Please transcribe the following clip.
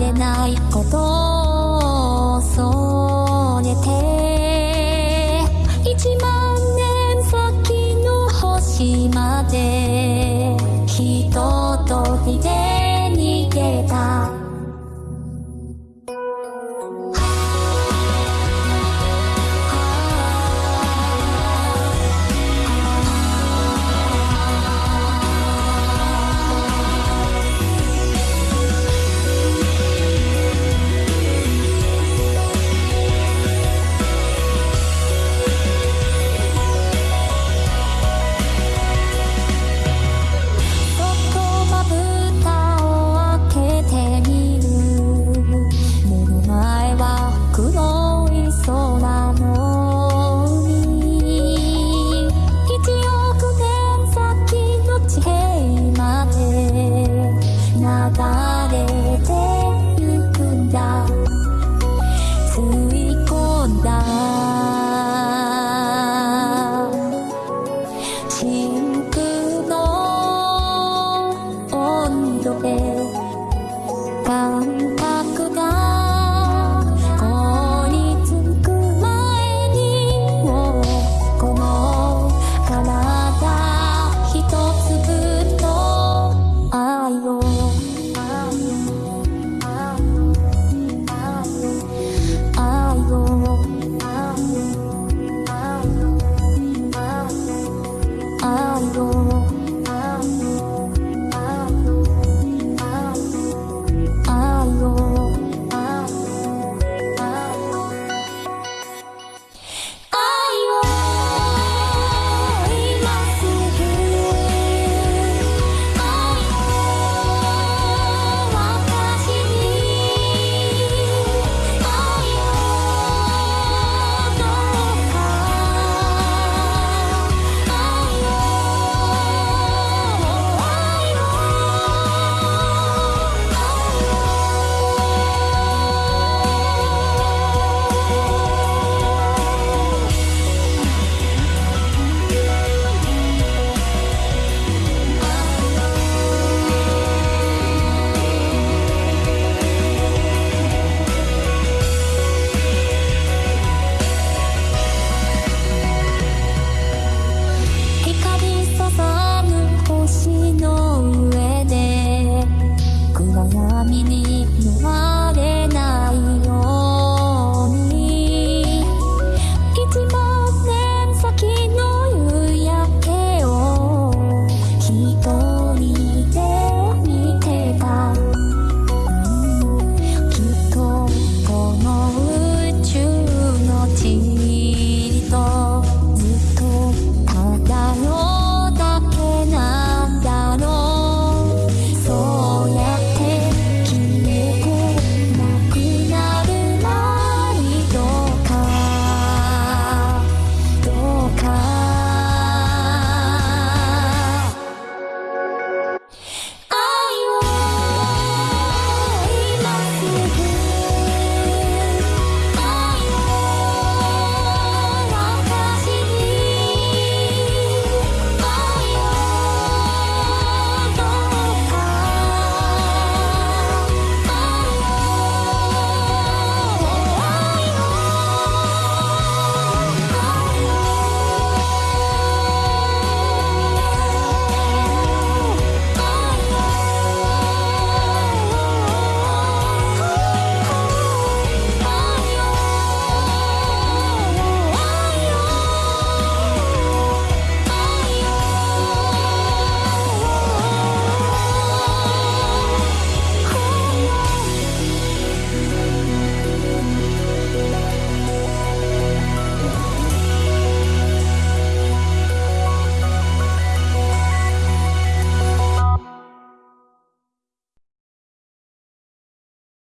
れないことを恐れて一万年先の星まで人とときで逃げた。